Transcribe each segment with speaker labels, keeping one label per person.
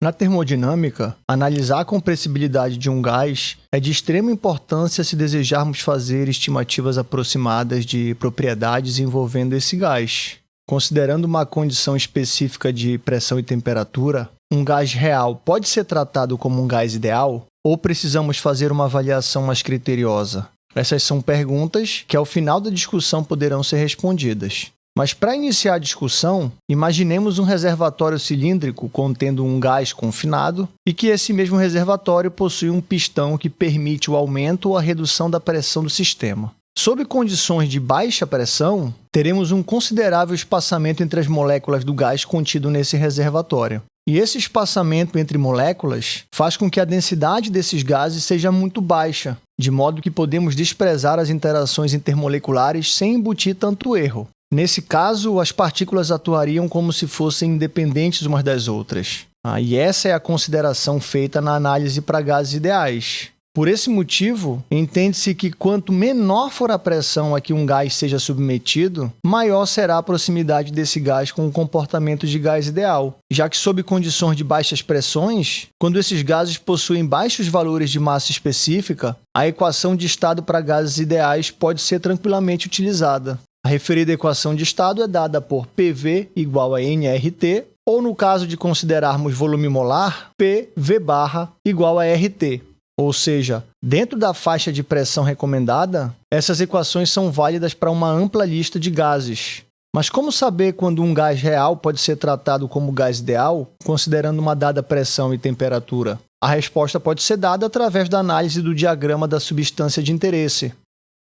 Speaker 1: Na termodinâmica, analisar a compressibilidade de um gás é de extrema importância se desejarmos fazer estimativas aproximadas de propriedades envolvendo esse gás. Considerando uma condição específica de pressão e temperatura, um gás real pode ser tratado como um gás ideal? Ou precisamos fazer uma avaliação mais criteriosa? Essas são perguntas que, ao final da discussão, poderão ser respondidas. Mas para iniciar a discussão, imaginemos um reservatório cilíndrico contendo um gás confinado e que esse mesmo reservatório possui um pistão que permite o aumento ou a redução da pressão do sistema. Sob condições de baixa pressão, teremos um considerável espaçamento entre as moléculas do gás contido nesse reservatório. E esse espaçamento entre moléculas faz com que a densidade desses gases seja muito baixa, de modo que podemos desprezar as interações intermoleculares sem embutir tanto erro. Nesse caso, as partículas atuariam como se fossem independentes umas das outras. Ah, e essa é a consideração feita na análise para gases ideais. Por esse motivo, entende-se que quanto menor for a pressão a que um gás seja submetido, maior será a proximidade desse gás com o comportamento de gás ideal, já que sob condições de baixas pressões, quando esses gases possuem baixos valores de massa específica, a equação de estado para gases ideais pode ser tranquilamente utilizada. A referida equação de estado é dada por PV igual a nRT, ou no caso de considerarmos volume molar, PV barra igual a RT, ou seja, dentro da faixa de pressão recomendada, essas equações são válidas para uma ampla lista de gases. Mas como saber quando um gás real pode ser tratado como gás ideal, considerando uma dada pressão e temperatura? A resposta pode ser dada através da análise do diagrama da substância de interesse.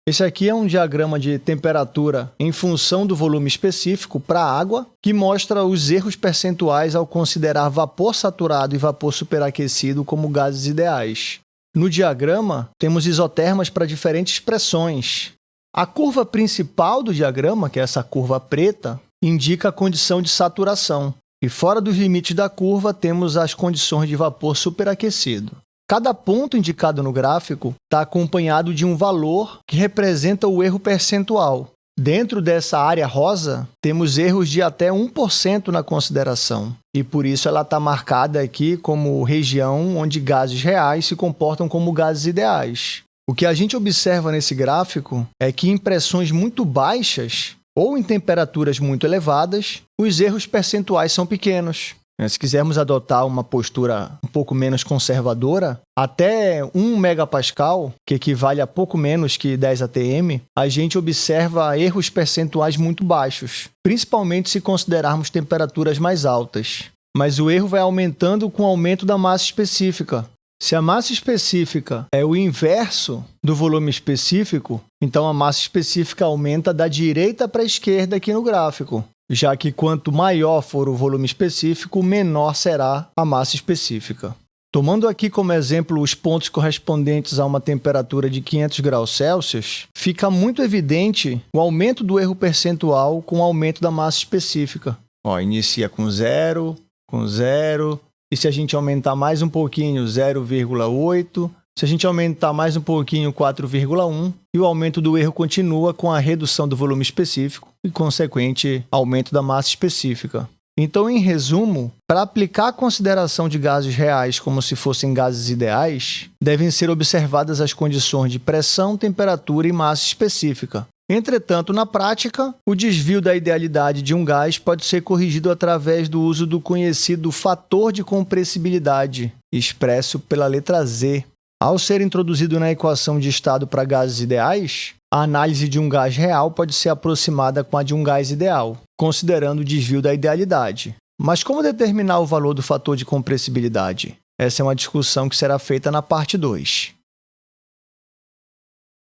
Speaker 1: Esse aqui é um diagrama de temperatura em função do volume específico para a água, que mostra os erros percentuais ao considerar vapor saturado e vapor superaquecido como gases ideais. No diagrama, temos isotermas para diferentes pressões. A curva principal do diagrama, que é essa curva preta, indica a condição de saturação. E fora dos limites da curva, temos as condições de vapor superaquecido. Cada ponto indicado no gráfico está acompanhado de um valor que representa o erro percentual. Dentro dessa área rosa, temos erros de até 1% na consideração, e por isso ela está marcada aqui como região onde gases reais se comportam como gases ideais. O que a gente observa nesse gráfico é que em pressões muito baixas ou em temperaturas muito elevadas, os erros percentuais são pequenos. Né, se quisermos adotar uma postura um pouco menos conservadora, até 1 megapascal, que equivale a pouco menos que 10 atm, a gente observa erros percentuais muito baixos, principalmente se considerarmos temperaturas mais altas. Mas o erro vai aumentando com o aumento da massa específica. Se a massa específica é o inverso do volume específico, então a massa específica aumenta da direita para a esquerda aqui no gráfico já que quanto maior for o volume específico, menor será a massa específica. Tomando aqui como exemplo os pontos correspondentes a uma temperatura de 500 graus Celsius, fica muito evidente o aumento do erro percentual com o aumento da massa específica. Ó, inicia com zero, com zero, e se a gente aumentar mais um pouquinho, 0,8, se a gente aumentar mais um pouquinho, 4,1, e o aumento do erro continua com a redução do volume específico e consequente aumento da massa específica. Então, em resumo, para aplicar a consideração de gases reais como se fossem gases ideais, devem ser observadas as condições de pressão, temperatura e massa específica. Entretanto, na prática, o desvio da idealidade de um gás pode ser corrigido através do uso do conhecido fator de compressibilidade, expresso pela letra Z, ao ser introduzido na equação de estado para gases ideais, a análise de um gás real pode ser aproximada com a de um gás ideal, considerando o desvio da idealidade. Mas como determinar o valor do fator de compressibilidade? Essa é uma discussão que será feita na parte 2.